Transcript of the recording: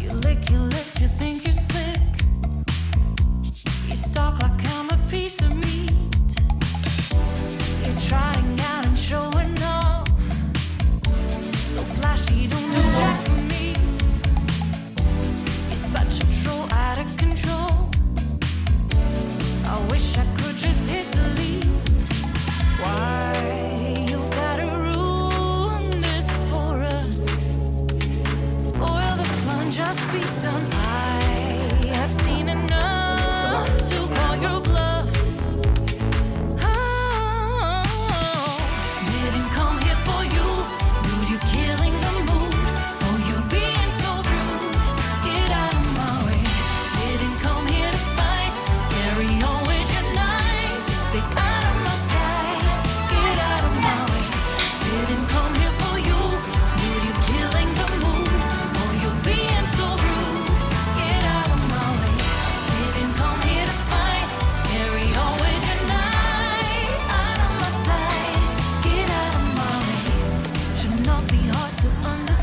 you lick your lips, you think you're slick. must be done. hard to understand.